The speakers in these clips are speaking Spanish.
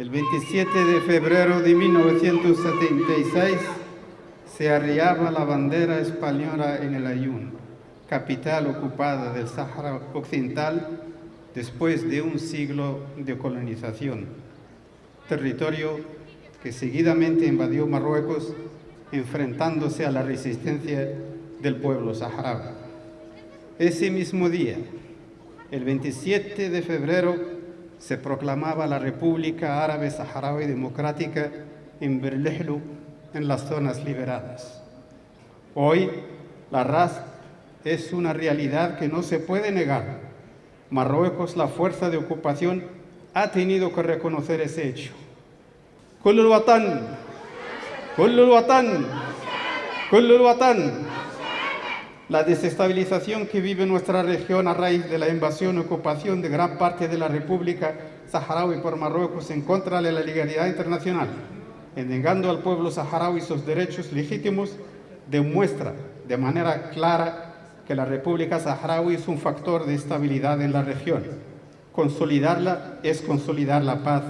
El 27 de febrero de 1976 se arriaba la bandera española en el Ayun, capital ocupada del Sáhara Occidental después de un siglo de colonización, territorio que seguidamente invadió Marruecos enfrentándose a la resistencia del pueblo saharaui. Ese mismo día, el 27 de febrero, se proclamaba la República Árabe Saharaui Democrática en Berlehlu, en las zonas liberadas. Hoy, la RAS es una realidad que no se puede negar. Marruecos, la fuerza de ocupación, ha tenido que reconocer ese hecho. La desestabilización que vive nuestra región a raíz de la invasión y ocupación de gran parte de la República Saharaui por Marruecos en contra de la legalidad internacional, negando al pueblo saharaui sus derechos legítimos, demuestra de manera clara que la República Saharaui es un factor de estabilidad en la región. Consolidarla es consolidar la paz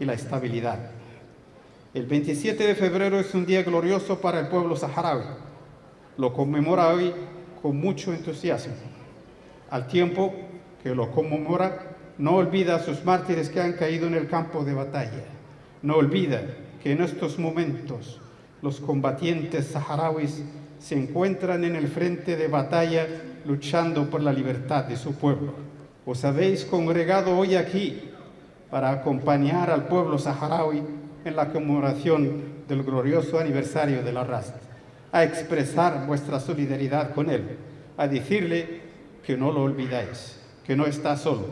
y la estabilidad. El 27 de febrero es un día glorioso para el pueblo saharaui. Lo conmemora hoy con mucho entusiasmo. Al tiempo que lo conmemora, no olvida a sus mártires que han caído en el campo de batalla. No olvida que en estos momentos los combatientes saharauis se encuentran en el frente de batalla luchando por la libertad de su pueblo. Os habéis congregado hoy aquí para acompañar al pueblo saharaui en la conmemoración del glorioso aniversario de la raza, a expresar vuestra solidaridad con él, a decirle que no lo olvidáis, que no está solo.